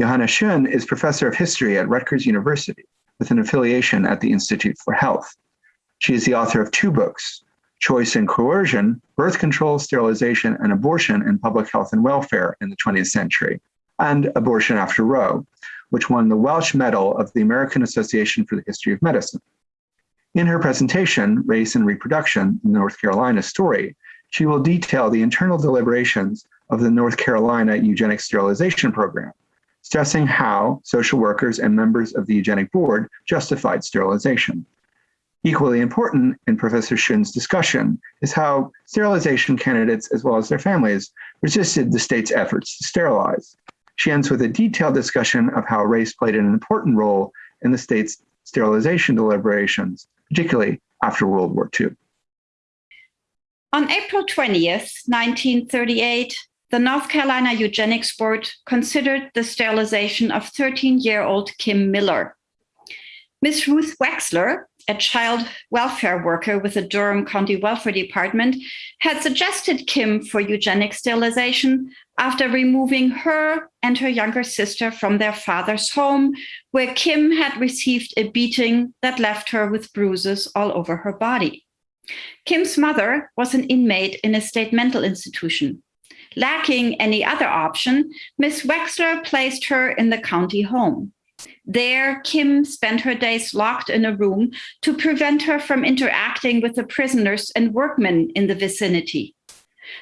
Johanna Schoen is professor of history at Rutgers University with an affiliation at the Institute for Health. She is the author of two books, Choice and Coercion, Birth Control, Sterilization, and Abortion in Public Health and Welfare in the 20th Century, and Abortion After Roe, which won the Welch Medal of the American Association for the History of Medicine. In her presentation, Race and Reproduction, the North Carolina Story, she will detail the internal deliberations of the North Carolina Eugenic Sterilization Program, stressing how social workers and members of the Eugenic Board justified sterilization. Equally important in Professor Schoen's discussion is how sterilization candidates, as well as their families, resisted the state's efforts to sterilize. She ends with a detailed discussion of how race played an important role in the state's sterilization deliberations, particularly after World War II. On April 20th, 1938, the North Carolina Eugenics Board considered the sterilization of 13-year-old Kim Miller. Ms. Ruth Wexler, a child welfare worker with the Durham County Welfare Department, had suggested Kim for eugenic sterilization after removing her and her younger sister from their father's home, where Kim had received a beating that left her with bruises all over her body. Kim's mother was an inmate in a state mental institution. Lacking any other option, Ms. Wexler placed her in the county home. There, Kim spent her days locked in a room to prevent her from interacting with the prisoners and workmen in the vicinity.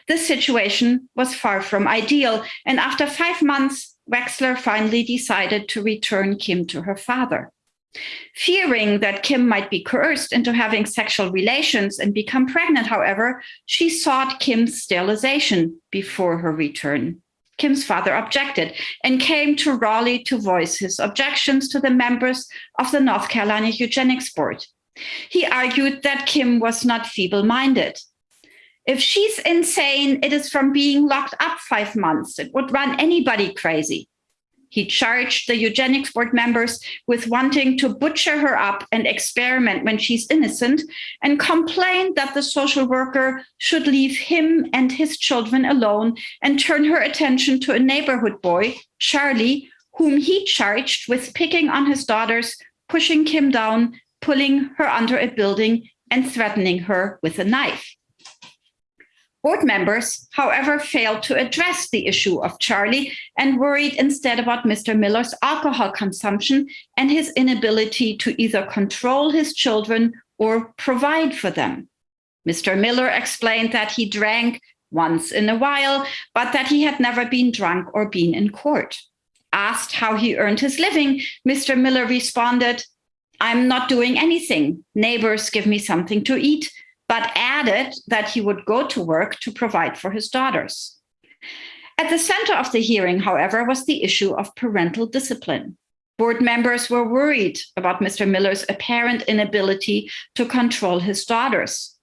This situation was far from ideal, and after five months, Wexler finally decided to return Kim to her father. Fearing that Kim might be coerced into having sexual relations and become pregnant, however, she sought Kim's sterilization before her return. Kim's father objected and came to Raleigh to voice his objections to the members of the North Carolina Eugenics Board. He argued that Kim was not feeble-minded. If she's insane, it is from being locked up five months. It would run anybody crazy. He charged the eugenics board members with wanting to butcher her up and experiment when she's innocent and complained that the social worker should leave him and his children alone and turn her attention to a neighborhood boy, Charlie, whom he charged with picking on his daughters, pushing Kim down, pulling her under a building and threatening her with a knife. Board members, however, failed to address the issue of Charlie and worried instead about Mr. Miller's alcohol consumption and his inability to either control his children or provide for them. Mr. Miller explained that he drank once in a while, but that he had never been drunk or been in court. Asked how he earned his living, Mr. Miller responded, I'm not doing anything. Neighbors give me something to eat but added that he would go to work to provide for his daughters. At the center of the hearing, however, was the issue of parental discipline. Board members were worried about Mr. Miller's apparent inability to control his daughters.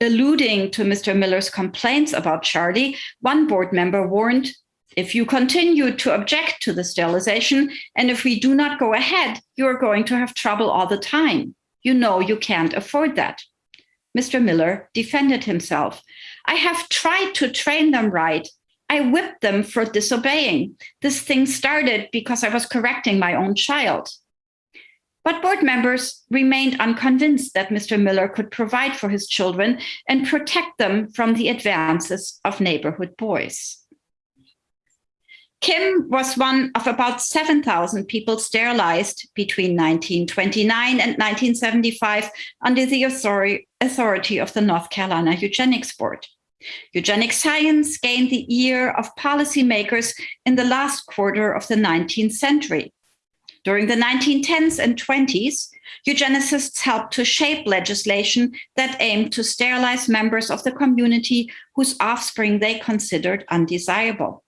Alluding to Mr. Miller's complaints about Charlie, one board member warned, if you continue to object to the sterilization, and if we do not go ahead, you are going to have trouble all the time. You know you can't afford that. Mr. Miller defended himself. I have tried to train them right. I whipped them for disobeying. This thing started because I was correcting my own child. But board members remained unconvinced that Mr. Miller could provide for his children and protect them from the advances of neighborhood boys. Kim was one of about 7,000 people sterilized between 1929 and 1975 under the authority of the North Carolina Eugenics Board. Eugenic science gained the ear of policymakers in the last quarter of the 19th century. During the 1910s and 20s, eugenicists helped to shape legislation that aimed to sterilize members of the community whose offspring they considered undesirable.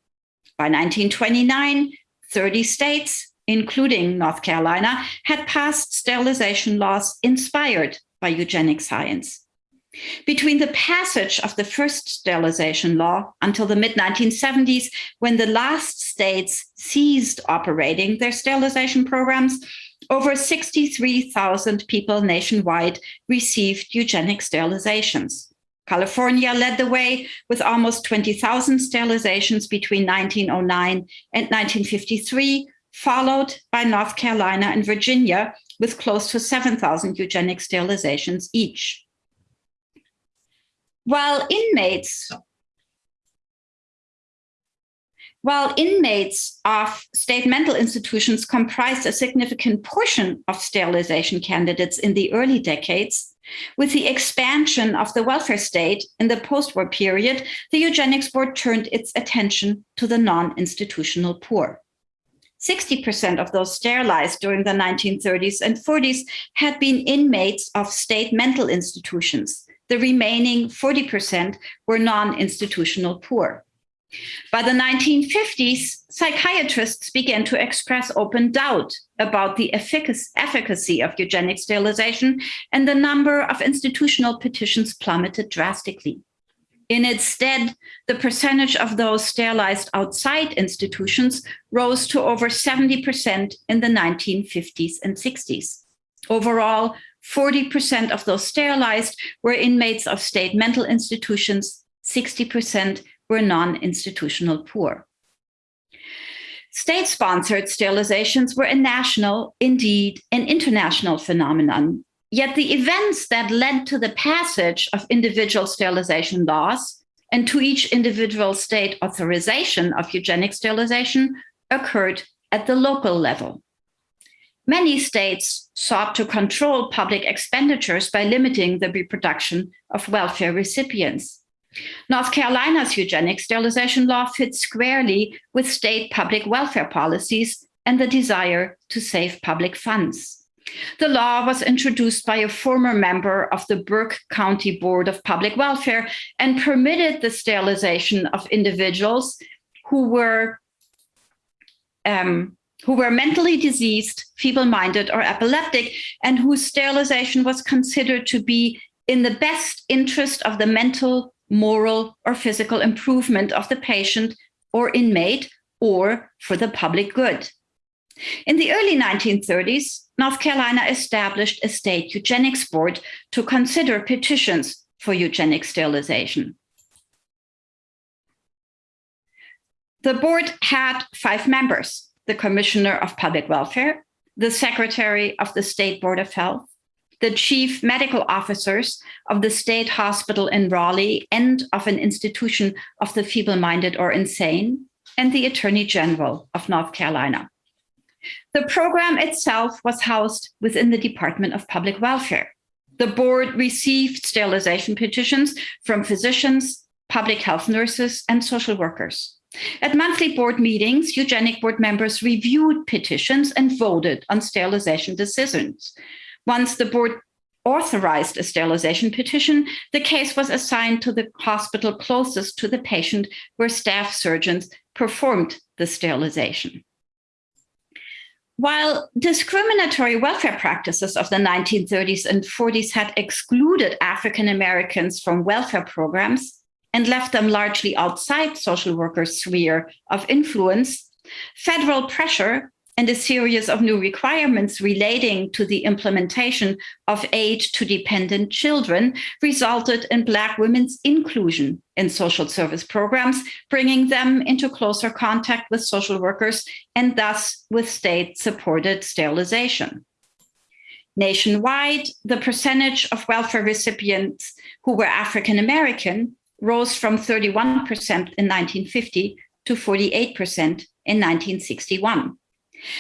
By 1929, 30 states, including North Carolina, had passed sterilization laws inspired by eugenic science. Between the passage of the first sterilization law until the mid-1970s, when the last states ceased operating their sterilization programs, over 63,000 people nationwide received eugenic sterilizations. California led the way with almost 20,000 sterilizations between 1909 and 1953, followed by North Carolina and Virginia, with close to 7,000 eugenic sterilizations each. While inmates while inmates of state mental institutions comprised a significant portion of sterilization candidates in the early decades, with the expansion of the welfare state in the post-war period, the Eugenics Board turned its attention to the non-institutional poor. 60% of those sterilized during the 1930s and 40s had been inmates of state mental institutions. The remaining 40% were non-institutional poor. By the 1950s, psychiatrists began to express open doubt about the efficacy of eugenic sterilization, and the number of institutional petitions plummeted drastically. In its stead, the percentage of those sterilized outside institutions rose to over 70% in the 1950s and 60s. Overall, 40% of those sterilized were inmates of state mental institutions, 60% were non-institutional poor. State-sponsored sterilizations were a national, indeed an international phenomenon. Yet the events that led to the passage of individual sterilization laws and to each individual state authorization of eugenic sterilization occurred at the local level. Many states sought to control public expenditures by limiting the reproduction of welfare recipients. North Carolina's eugenic sterilization law fits squarely with state public welfare policies and the desire to save public funds. The law was introduced by a former member of the Burke County Board of Public Welfare and permitted the sterilization of individuals who were um, who were mentally diseased, feeble-minded, or epileptic, and whose sterilization was considered to be in the best interest of the mental moral or physical improvement of the patient or inmate or for the public good. In the early 1930s, North Carolina established a state eugenics board to consider petitions for eugenic sterilization. The board had five members, the Commissioner of Public Welfare, the Secretary of the State Board of Health, the chief medical officers of the state hospital in Raleigh and of an institution of the feeble-minded or insane, and the Attorney General of North Carolina. The program itself was housed within the Department of Public Welfare. The board received sterilization petitions from physicians, public health nurses, and social workers. At monthly board meetings, eugenic board members reviewed petitions and voted on sterilization decisions. Once the board authorized a sterilization petition, the case was assigned to the hospital closest to the patient where staff surgeons performed the sterilization. While discriminatory welfare practices of the 1930s and 40s had excluded African Americans from welfare programs and left them largely outside social workers' sphere of influence, federal pressure and a series of new requirements relating to the implementation of aid to dependent children resulted in Black women's inclusion in social service programs, bringing them into closer contact with social workers and thus with state-supported sterilization. Nationwide, the percentage of welfare recipients who were African-American rose from 31% in 1950 to 48% in 1961.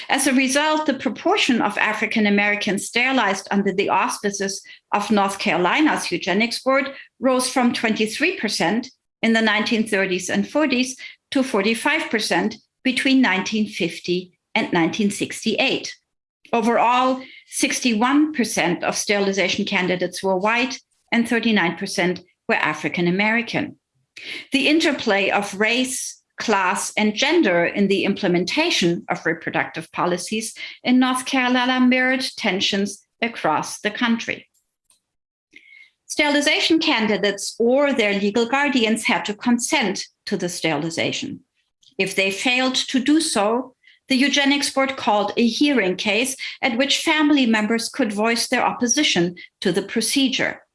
As a result, the proportion of African Americans sterilized under the auspices of North Carolina's eugenics board rose from 23% in the 1930s and 40s to 45% between 1950 and 1968. Overall, 61% of sterilization candidates were white and 39% were African American. The interplay of race, class, and gender in the implementation of reproductive policies in North Carolina mirrored tensions across the country. Sterilization candidates or their legal guardians had to consent to the sterilization. If they failed to do so, the eugenics board called a hearing case at which family members could voice their opposition to the procedure.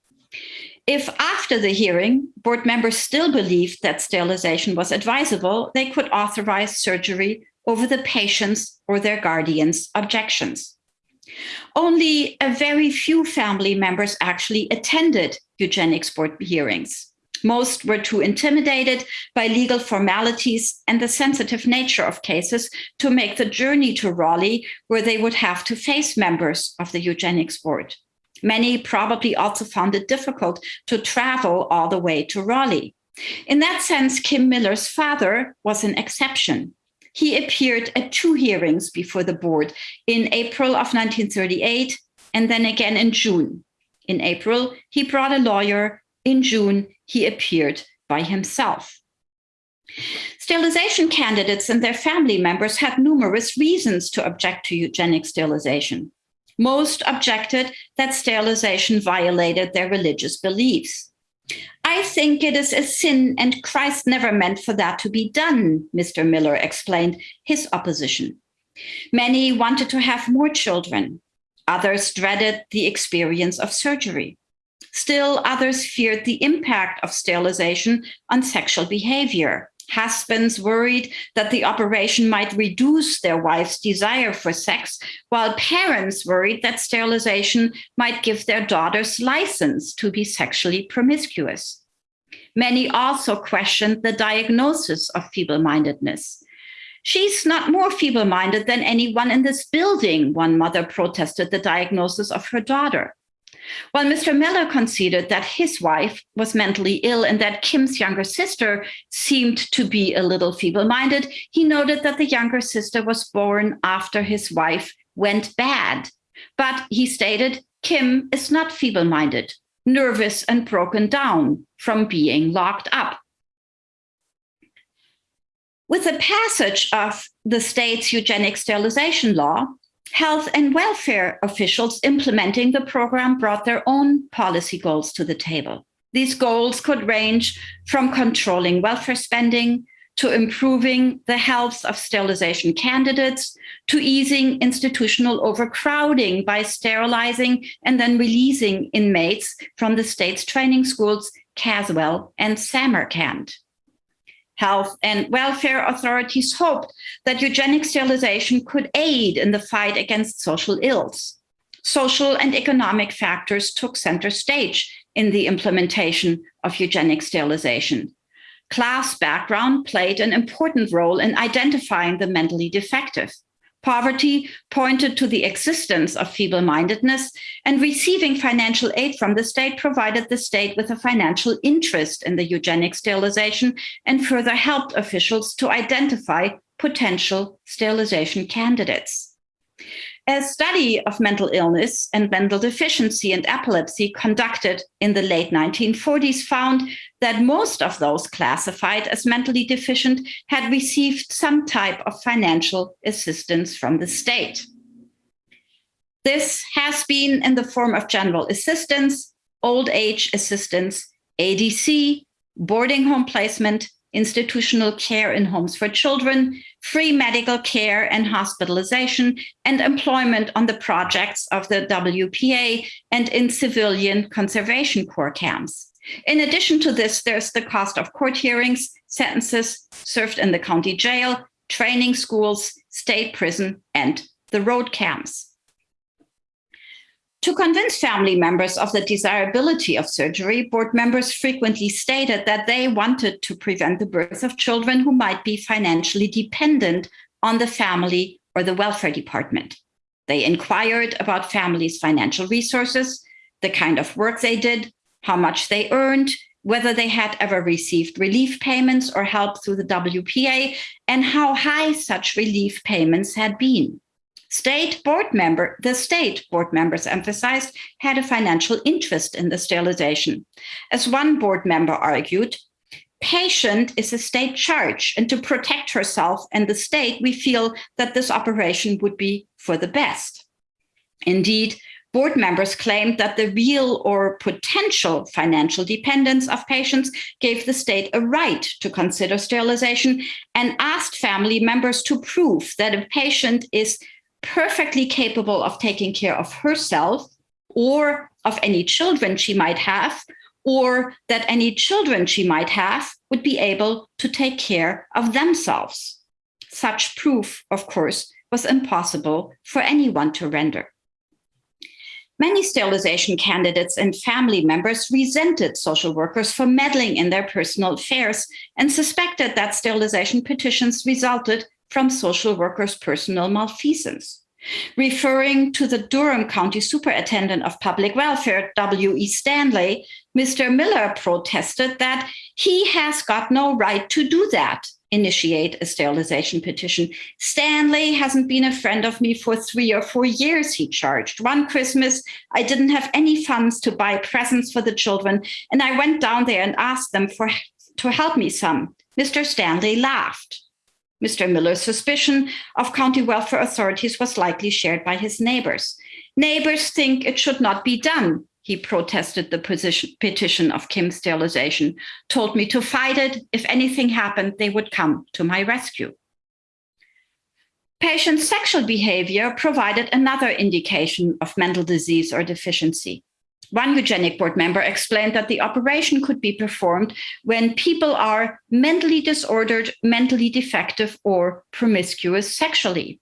If after the hearing, board members still believed that sterilization was advisable, they could authorize surgery over the patient's or their guardian's objections. Only a very few family members actually attended eugenics board hearings. Most were too intimidated by legal formalities and the sensitive nature of cases to make the journey to Raleigh, where they would have to face members of the eugenics board. Many probably also found it difficult to travel all the way to Raleigh. In that sense, Kim Miller's father was an exception. He appeared at two hearings before the board in April of 1938 and then again in June. In April, he brought a lawyer. In June, he appeared by himself. Sterilization candidates and their family members had numerous reasons to object to eugenic sterilization. Most objected that sterilization violated their religious beliefs. I think it is a sin and Christ never meant for that to be done, Mr. Miller explained his opposition. Many wanted to have more children. Others dreaded the experience of surgery. Still, others feared the impact of sterilization on sexual behavior. Husbands worried that the operation might reduce their wife's desire for sex, while parents worried that sterilization might give their daughters license to be sexually promiscuous. Many also questioned the diagnosis of feeble-mindedness. She's not more feeble-minded than anyone in this building, one mother protested the diagnosis of her daughter. While Mr. Miller conceded that his wife was mentally ill and that Kim's younger sister seemed to be a little feeble-minded, he noted that the younger sister was born after his wife went bad. But he stated, Kim is not feeble-minded, nervous and broken down from being locked up. With the passage of the state's eugenic sterilization law, Health and welfare officials implementing the program brought their own policy goals to the table. These goals could range from controlling welfare spending to improving the health of sterilization candidates to easing institutional overcrowding by sterilizing and then releasing inmates from the state's training schools, Caswell and Samarkand health and welfare authorities hoped that eugenic sterilization could aid in the fight against social ills. Social and economic factors took center stage in the implementation of eugenic sterilization. Class background played an important role in identifying the mentally defective. Poverty pointed to the existence of feeble-mindedness and receiving financial aid from the state provided the state with a financial interest in the eugenic sterilization and further helped officials to identify potential sterilization candidates. A study of mental illness and mental deficiency and epilepsy conducted in the late 1940s found that most of those classified as mentally deficient had received some type of financial assistance from the state. This has been in the form of general assistance, old age assistance, ADC, boarding home placement, institutional care in homes for children, free medical care and hospitalization, and employment on the projects of the WPA and in civilian conservation corps camps. In addition to this, there's the cost of court hearings, sentences served in the county jail, training schools, state prison, and the road camps. To convince family members of the desirability of surgery, board members frequently stated that they wanted to prevent the birth of children who might be financially dependent on the family or the welfare department. They inquired about families' financial resources, the kind of work they did, how much they earned, whether they had ever received relief payments or help through the WPA, and how high such relief payments had been. State board member, the state board members emphasized had a financial interest in the sterilization. As one board member argued, patient is a state charge and to protect herself and the state, we feel that this operation would be for the best. Indeed, board members claimed that the real or potential financial dependence of patients gave the state a right to consider sterilization and asked family members to prove that a patient is perfectly capable of taking care of herself or of any children she might have, or that any children she might have would be able to take care of themselves. Such proof, of course, was impossible for anyone to render. Many sterilization candidates and family members resented social workers for meddling in their personal affairs and suspected that sterilization petitions resulted from social workers' personal malfeasance. Referring to the Durham County Superintendent of Public Welfare, W.E. Stanley, Mr. Miller protested that he has got no right to do that initiate a sterilization petition. Stanley hasn't been a friend of me for three or four years, he charged. One Christmas, I didn't have any funds to buy presents for the children, and I went down there and asked them for to help me some. Mr. Stanley laughed. Mr. Miller's suspicion of county welfare authorities was likely shared by his neighbors. Neighbors think it should not be done, he protested the position, petition of Kim's sterilization, told me to fight it. If anything happened, they would come to my rescue. Patient's sexual behavior provided another indication of mental disease or deficiency. One eugenic board member explained that the operation could be performed when people are mentally disordered, mentally defective, or promiscuous sexually.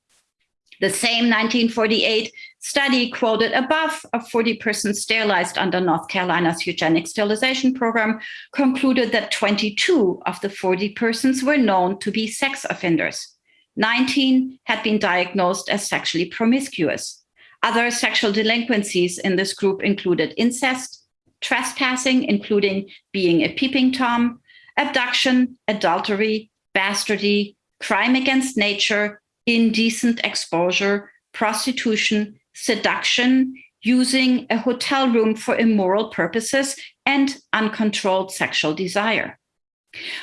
The same 1948 study quoted above of 40 persons sterilized under North Carolina's eugenic sterilization program concluded that 22 of the 40 persons were known to be sex offenders. 19 had been diagnosed as sexually promiscuous. Other sexual delinquencies in this group included incest, trespassing, including being a peeping Tom, abduction, adultery, bastardy, crime against nature, indecent exposure, prostitution, seduction, using a hotel room for immoral purposes, and uncontrolled sexual desire.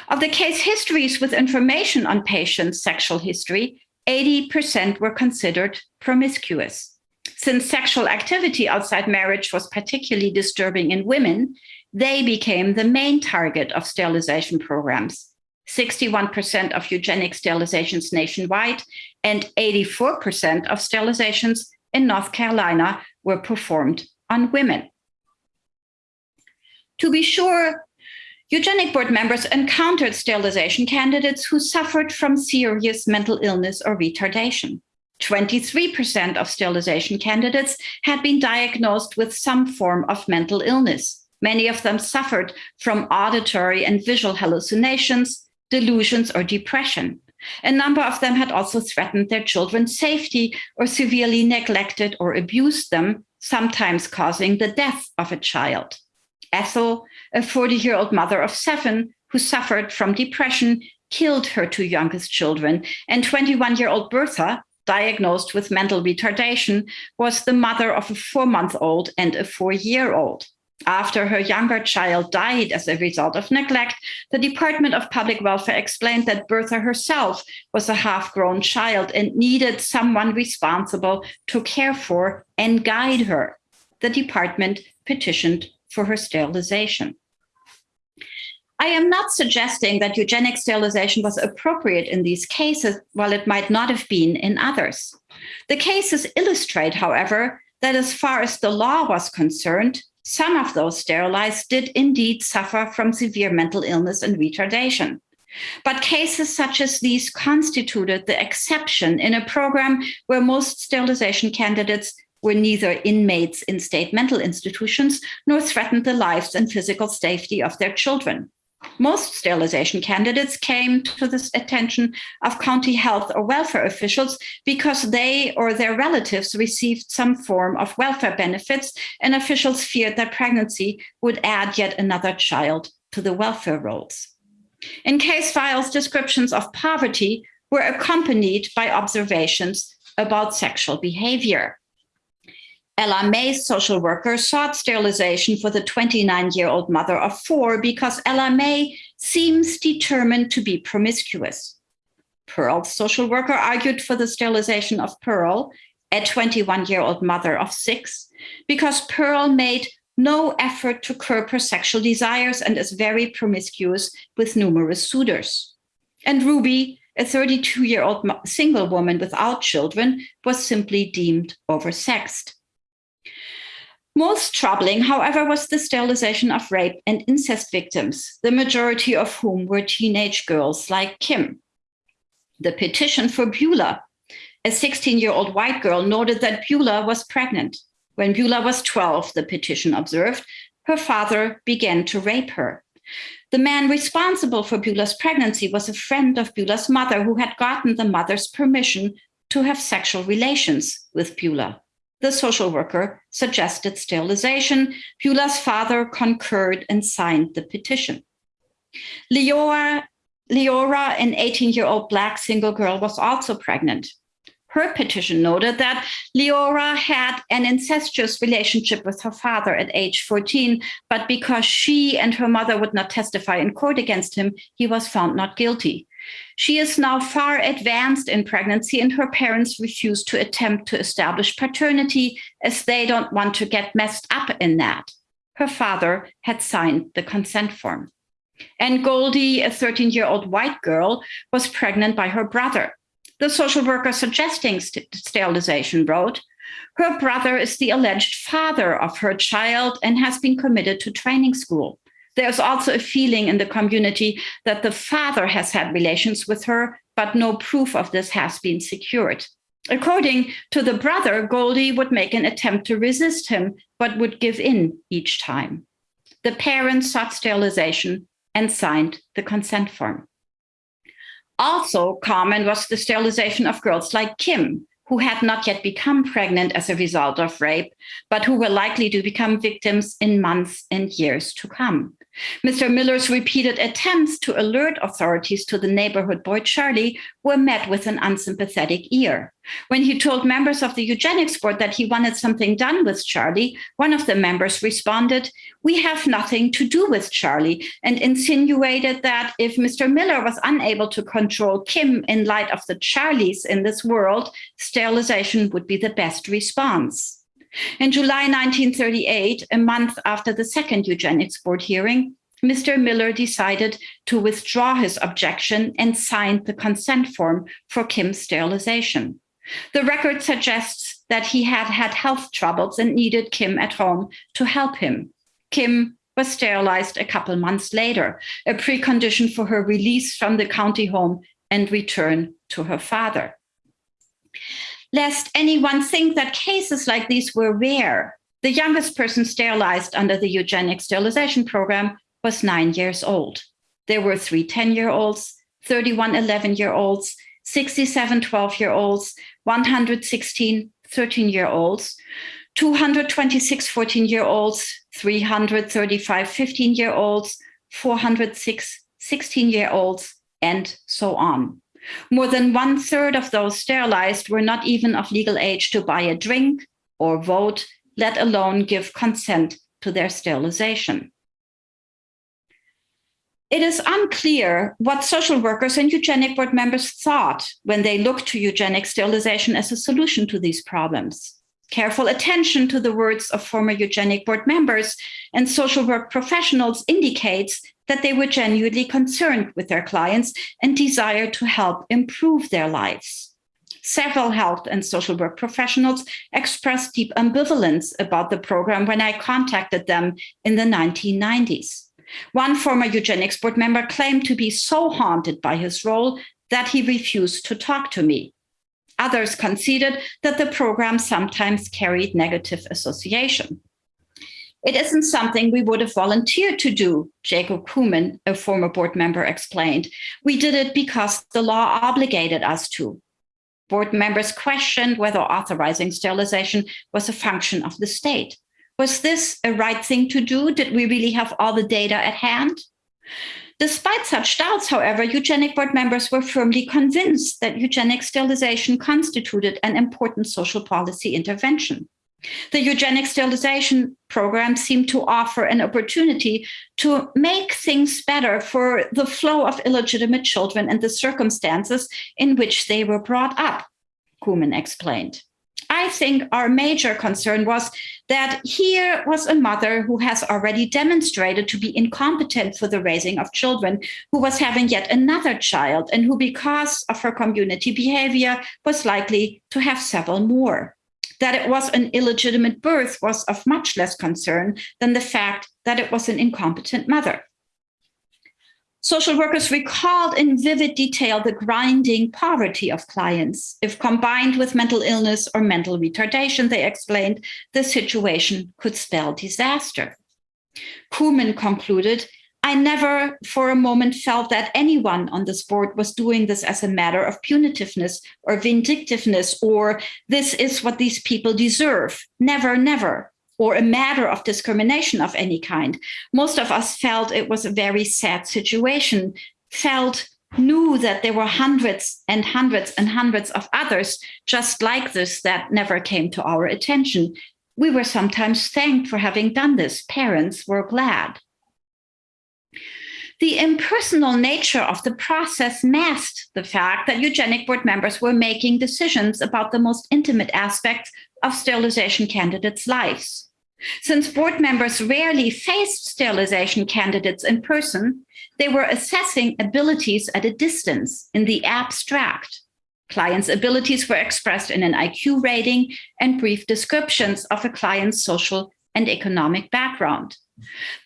Of the case histories with information on patients' sexual history, 80% were considered promiscuous. Since sexual activity outside marriage was particularly disturbing in women, they became the main target of sterilization programs. 61% of eugenic sterilizations nationwide and 84% of sterilizations in North Carolina were performed on women. To be sure, eugenic board members encountered sterilization candidates who suffered from serious mental illness or retardation. 23% of sterilization candidates had been diagnosed with some form of mental illness. Many of them suffered from auditory and visual hallucinations, delusions, or depression. A number of them had also threatened their children's safety or severely neglected or abused them, sometimes causing the death of a child. Ethel, a 40-year-old mother of seven who suffered from depression, killed her two youngest children, and 21-year-old Bertha, diagnosed with mental retardation, was the mother of a four-month-old and a four-year-old. After her younger child died as a result of neglect, the Department of Public Welfare explained that Bertha herself was a half-grown child and needed someone responsible to care for and guide her. The department petitioned for her sterilization. I am not suggesting that eugenic sterilization was appropriate in these cases, while it might not have been in others. The cases illustrate, however, that as far as the law was concerned, some of those sterilized did indeed suffer from severe mental illness and retardation. But cases such as these constituted the exception in a program where most sterilization candidates were neither inmates in state mental institutions nor threatened the lives and physical safety of their children. Most sterilization candidates came to the attention of county health or welfare officials because they or their relatives received some form of welfare benefits and officials feared that pregnancy would add yet another child to the welfare rolls. In case files, descriptions of poverty were accompanied by observations about sexual behavior. Ella May's social worker sought sterilization for the 29-year-old mother of four because Ella May seems determined to be promiscuous. Pearl's social worker argued for the sterilization of Pearl, a 21-year-old mother of six, because Pearl made no effort to curb her sexual desires and is very promiscuous with numerous suitors. And Ruby, a 32-year-old single woman without children, was simply deemed oversexed. Most troubling, however, was the sterilization of rape and incest victims, the majority of whom were teenage girls like Kim. The petition for Beulah, a 16 year old white girl, noted that Beulah was pregnant. When Beulah was 12, the petition observed, her father began to rape her. The man responsible for Beulah's pregnancy was a friend of Beulah's mother who had gotten the mother's permission to have sexual relations with Beulah. The social worker suggested sterilization. Beulah's father concurred and signed the petition. Leora, Leora an 18-year-old black single girl, was also pregnant. Her petition noted that Leora had an incestuous relationship with her father at age 14, but because she and her mother would not testify in court against him, he was found not guilty. She is now far advanced in pregnancy and her parents refuse to attempt to establish paternity as they don't want to get messed up in that. Her father had signed the consent form. And Goldie, a 13 year old white girl, was pregnant by her brother. The social worker suggesting st sterilization wrote, her brother is the alleged father of her child and has been committed to training school. There's also a feeling in the community that the father has had relations with her, but no proof of this has been secured. According to the brother, Goldie would make an attempt to resist him, but would give in each time. The parents sought sterilization and signed the consent form. Also common was the sterilization of girls like Kim, who had not yet become pregnant as a result of rape, but who were likely to become victims in months and years to come. Mr. Miller's repeated attempts to alert authorities to the neighborhood boy Charlie were met with an unsympathetic ear. When he told members of the eugenics board that he wanted something done with Charlie, one of the members responded, we have nothing to do with Charlie, and insinuated that if Mr. Miller was unable to control Kim in light of the Charlies in this world, sterilization would be the best response. In July 1938, a month after the second eugenics board hearing, Mr. Miller decided to withdraw his objection and signed the consent form for Kim's sterilization. The record suggests that he had had health troubles and needed Kim at home to help him. Kim was sterilized a couple months later, a precondition for her release from the county home and return to her father lest anyone think that cases like these were rare. The youngest person sterilized under the eugenic sterilization program was nine years old. There were three 10-year-olds, 31 11-year-olds, 67 12-year-olds, 116 13-year-olds, 226 14-year-olds, 335 15-year-olds, 406 16-year-olds, and so on. More than one third of those sterilized were not even of legal age to buy a drink or vote, let alone give consent to their sterilization. It is unclear what social workers and eugenic board members thought when they looked to eugenic sterilization as a solution to these problems. Careful attention to the words of former eugenic board members and social work professionals indicates that they were genuinely concerned with their clients and desired to help improve their lives. Several health and social work professionals expressed deep ambivalence about the program when I contacted them in the 1990s. One former eugenics board member claimed to be so haunted by his role that he refused to talk to me. Others conceded that the program sometimes carried negative association. It isn't something we would have volunteered to do, Jacob Koomen, a former board member, explained. We did it because the law obligated us to. Board members questioned whether authorizing sterilization was a function of the state. Was this a right thing to do? Did we really have all the data at hand? Despite such doubts, however, eugenic board members were firmly convinced that eugenic sterilization constituted an important social policy intervention. The eugenic sterilization program seemed to offer an opportunity to make things better for the flow of illegitimate children and the circumstances in which they were brought up, Koomen explained. I think our major concern was that here was a mother who has already demonstrated to be incompetent for the raising of children, who was having yet another child, and who, because of her community behavior, was likely to have several more. That it was an illegitimate birth was of much less concern than the fact that it was an incompetent mother. Social workers recalled in vivid detail the grinding poverty of clients. If combined with mental illness or mental retardation, they explained the situation could spell disaster. Koomen concluded, I never for a moment felt that anyone on this board was doing this as a matter of punitiveness or vindictiveness, or this is what these people deserve. Never, never or a matter of discrimination of any kind. Most of us felt it was a very sad situation, felt knew that there were hundreds and hundreds and hundreds of others just like this that never came to our attention. We were sometimes thanked for having done this. Parents were glad. The impersonal nature of the process masked the fact that eugenic board members were making decisions about the most intimate aspects of sterilization candidates' lives. Since board members rarely faced sterilization candidates in person, they were assessing abilities at a distance in the abstract. Clients' abilities were expressed in an IQ rating and brief descriptions of a client's social and economic background.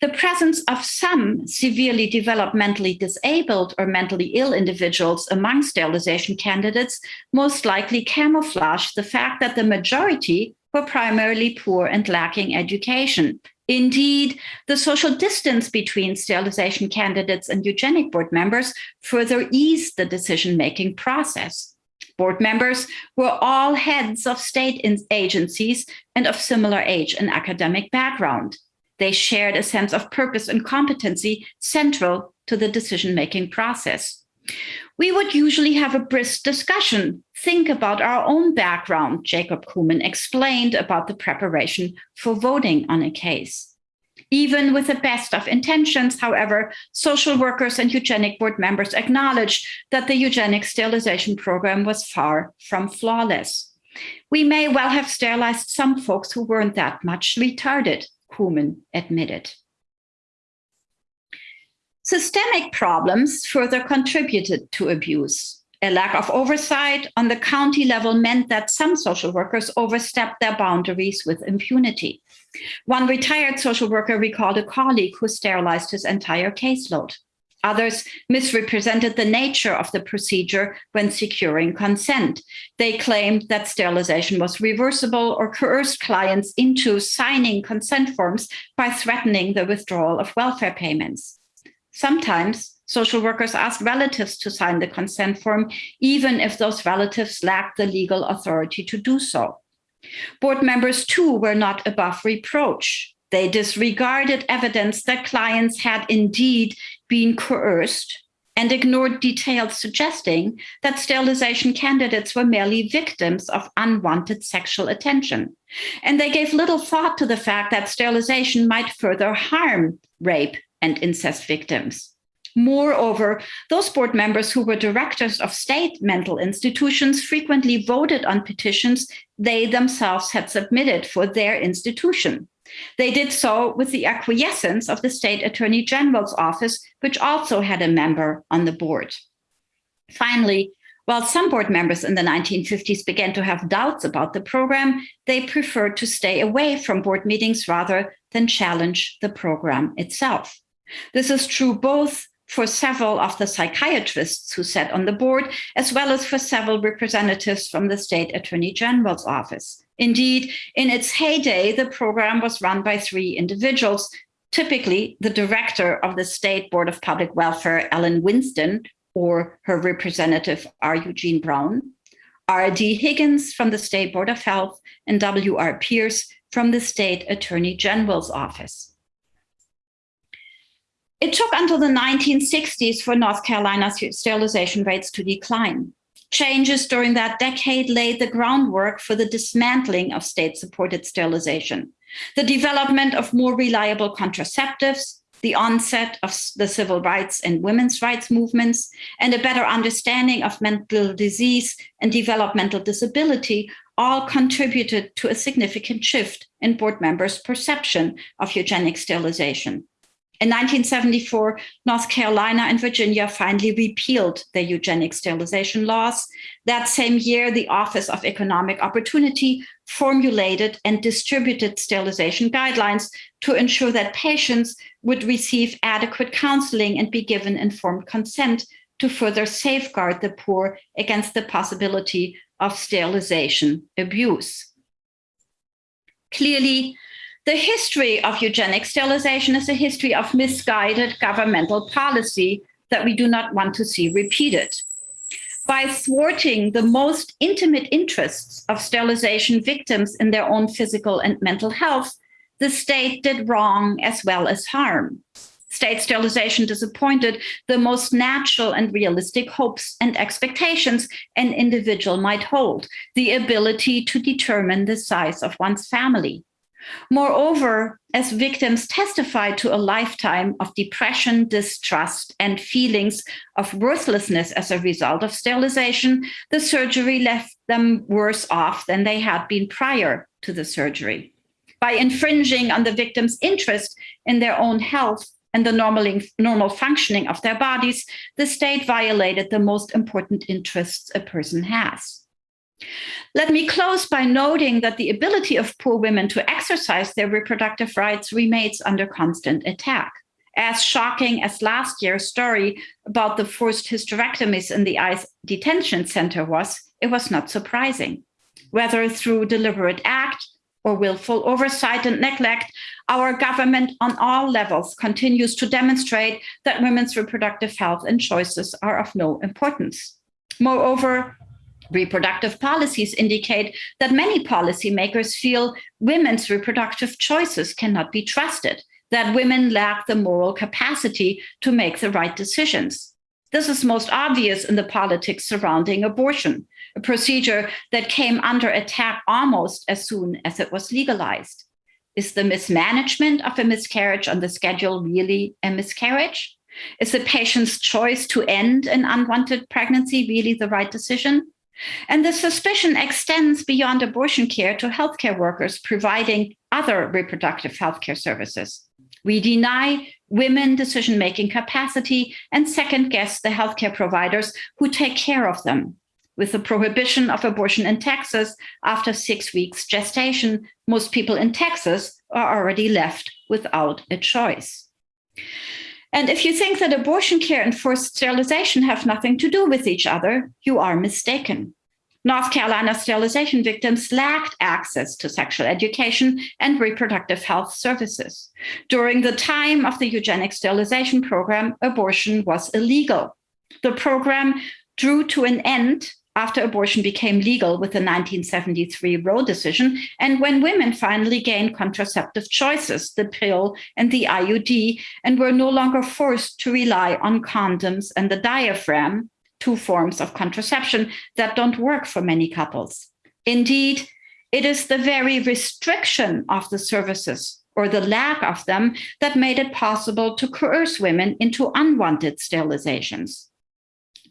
The presence of some severely developmentally disabled or mentally ill individuals among sterilization candidates most likely camouflaged the fact that the majority were primarily poor and lacking education. Indeed, the social distance between sterilization candidates and eugenic board members further eased the decision-making process. Board members were all heads of state agencies and of similar age and academic background. They shared a sense of purpose and competency central to the decision-making process we would usually have a brisk discussion, think about our own background, Jacob Koomen explained about the preparation for voting on a case. Even with the best of intentions, however, social workers and eugenic board members acknowledged that the eugenic sterilization program was far from flawless. We may well have sterilized some folks who weren't that much retarded, Koomen admitted. Systemic problems further contributed to abuse. A lack of oversight on the county level meant that some social workers overstepped their boundaries with impunity. One retired social worker recalled a colleague who sterilized his entire caseload. Others misrepresented the nature of the procedure when securing consent. They claimed that sterilization was reversible or coerced clients into signing consent forms by threatening the withdrawal of welfare payments. Sometimes social workers ask relatives to sign the consent form, even if those relatives lack the legal authority to do so. Board members too were not above reproach. They disregarded evidence that clients had indeed been coerced and ignored details suggesting that sterilization candidates were merely victims of unwanted sexual attention. And they gave little thought to the fact that sterilization might further harm rape and incest victims. Moreover, those board members who were directors of state mental institutions frequently voted on petitions they themselves had submitted for their institution. They did so with the acquiescence of the state attorney general's office, which also had a member on the board. Finally, while some board members in the 1950s began to have doubts about the program, they preferred to stay away from board meetings rather than challenge the program itself. This is true both for several of the psychiatrists who sat on the board, as well as for several representatives from the state attorney general's office. Indeed, in its heyday, the program was run by three individuals, typically the director of the State Board of Public Welfare, Ellen Winston, or her representative, R. Eugene Brown, R.D. Higgins from the State Board of Health, and W.R. Pierce from the State Attorney General's office. It took until the 1960s for North Carolina's sterilization rates to decline. Changes during that decade laid the groundwork for the dismantling of state-supported sterilization, the development of more reliable contraceptives, the onset of the civil rights and women's rights movements, and a better understanding of mental disease and developmental disability all contributed to a significant shift in board members' perception of eugenic sterilization. In 1974, North Carolina and Virginia finally repealed their eugenic sterilization laws. That same year, the Office of Economic Opportunity formulated and distributed sterilization guidelines to ensure that patients would receive adequate counseling and be given informed consent to further safeguard the poor against the possibility of sterilization abuse. Clearly, the history of eugenic sterilization is a history of misguided governmental policy that we do not want to see repeated. By thwarting the most intimate interests of sterilization victims in their own physical and mental health, the state did wrong as well as harm. State sterilization disappointed the most natural and realistic hopes and expectations an individual might hold, the ability to determine the size of one's family. Moreover, as victims testified to a lifetime of depression, distrust, and feelings of worthlessness as a result of sterilization, the surgery left them worse off than they had been prior to the surgery. By infringing on the victim's interest in their own health and the normal, normal functioning of their bodies, the state violated the most important interests a person has. Let me close by noting that the ability of poor women to exercise their reproductive rights remains under constant attack. As shocking as last year's story about the forced hysterectomies in the ICE detention center was, it was not surprising. Whether through deliberate act or willful oversight and neglect, our government on all levels continues to demonstrate that women's reproductive health and choices are of no importance. Moreover, Reproductive policies indicate that many policymakers feel women's reproductive choices cannot be trusted, that women lack the moral capacity to make the right decisions. This is most obvious in the politics surrounding abortion, a procedure that came under attack almost as soon as it was legalized. Is the mismanagement of a miscarriage on the schedule really a miscarriage? Is the patient's choice to end an unwanted pregnancy really the right decision? And the suspicion extends beyond abortion care to healthcare workers providing other reproductive healthcare services. We deny women decision-making capacity and second guess the healthcare providers who take care of them. With the prohibition of abortion in Texas after six weeks gestation, most people in Texas are already left without a choice. And if you think that abortion care and forced sterilization have nothing to do with each other, you are mistaken. North Carolina sterilization victims lacked access to sexual education and reproductive health services. During the time of the eugenic sterilization program, abortion was illegal. The program drew to an end after abortion became legal with the 1973 Roe decision, and when women finally gained contraceptive choices, the pill and the IUD, and were no longer forced to rely on condoms and the diaphragm, two forms of contraception that don't work for many couples. Indeed, it is the very restriction of the services or the lack of them that made it possible to coerce women into unwanted sterilizations.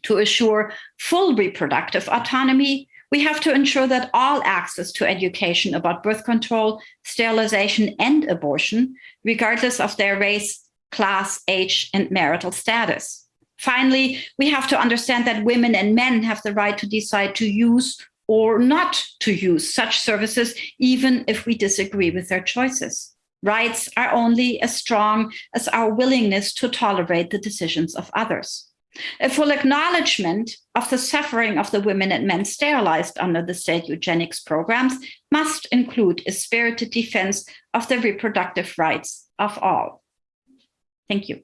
To assure full reproductive autonomy, we have to ensure that all access to education about birth control, sterilization, and abortion, regardless of their race, class, age, and marital status. Finally, we have to understand that women and men have the right to decide to use or not to use such services, even if we disagree with their choices. Rights are only as strong as our willingness to tolerate the decisions of others. A full acknowledgement of the suffering of the women and men sterilized under the state eugenics programs must include a spirited defense of the reproductive rights of all. Thank you.